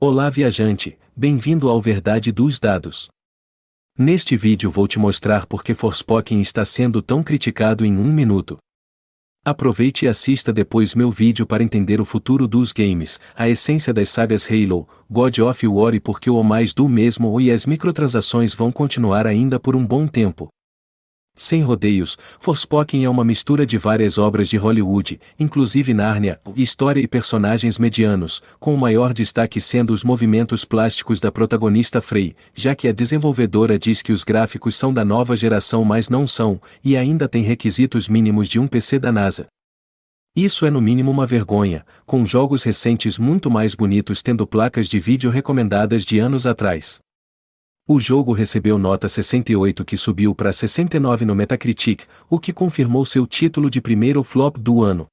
Olá viajante, bem-vindo ao Verdade dos Dados. Neste vídeo vou te mostrar por que Forspoken está sendo tão criticado em um minuto. Aproveite e assista depois meu vídeo para entender o futuro dos games, a essência das sagas Halo, God of War e por que o mais do mesmo e as microtransações vão continuar ainda por um bom tempo. Sem rodeios, Forspoken é uma mistura de várias obras de Hollywood, inclusive Nárnia, história e personagens medianos, com o maior destaque sendo os movimentos plásticos da protagonista Frey, já que a desenvolvedora diz que os gráficos são da nova geração mas não são, e ainda tem requisitos mínimos de um PC da NASA. Isso é no mínimo uma vergonha, com jogos recentes muito mais bonitos tendo placas de vídeo recomendadas de anos atrás. O jogo recebeu nota 68 que subiu para 69 no Metacritic, o que confirmou seu título de primeiro flop do ano.